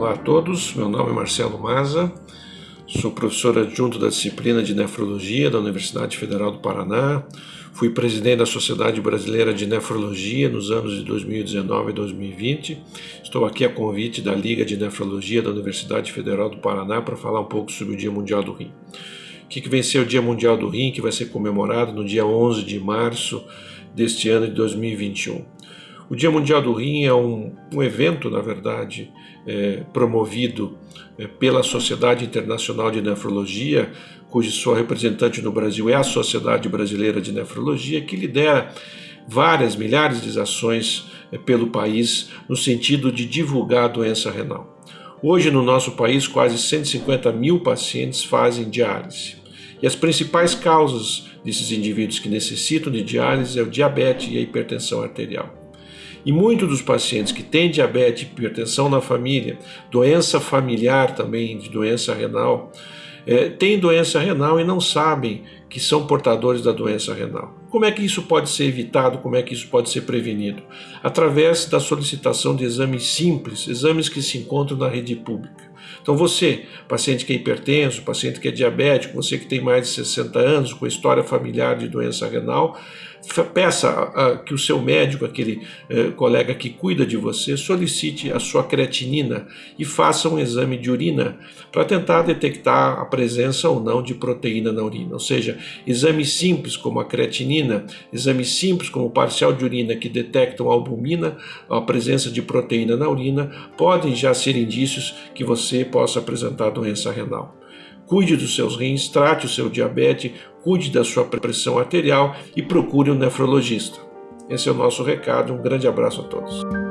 Olá a todos, meu nome é Marcelo Maza, sou professor adjunto da disciplina de Nefrologia da Universidade Federal do Paraná, fui presidente da Sociedade Brasileira de Nefrologia nos anos de 2019 e 2020, estou aqui a convite da Liga de Nefrologia da Universidade Federal do Paraná para falar um pouco sobre o Dia Mundial do Rim. O que, que vem ser o Dia Mundial do Rim, que vai ser comemorado no dia 11 de março deste ano de 2021. O Dia Mundial do Rim é um, um evento, na verdade, é, promovido é, pela Sociedade Internacional de Nefrologia, cuja sua representante no Brasil é a Sociedade Brasileira de Nefrologia, que lidera várias milhares de ações é, pelo país no sentido de divulgar a doença renal. Hoje, no nosso país, quase 150 mil pacientes fazem diálise. E as principais causas desses indivíduos que necessitam de diálise é o diabetes e a hipertensão arterial. E muitos dos pacientes que têm diabetes, hipertensão na família, doença familiar também de doença renal, é, têm doença renal e não sabem que são portadores da doença renal. Como é que isso pode ser evitado? Como é que isso pode ser prevenido? Através da solicitação de exames simples, exames que se encontram na rede pública. Então você, paciente que é hipertenso, paciente que é diabético, você que tem mais de 60 anos, com história familiar de doença renal, peça que o seu médico, aquele eh, colega que cuida de você, solicite a sua creatinina e faça um exame de urina para tentar detectar a presença ou não de proteína na urina. Ou seja, exames simples como a creatinina, exames simples como o parcial de urina que detectam a albumina, a presença de proteína na urina, podem já ser indícios que você possa apresentar doença renal. Cuide dos seus rins, trate o seu diabetes, cuide da sua pressão arterial e procure um nefrologista. Esse é o nosso recado. Um grande abraço a todos.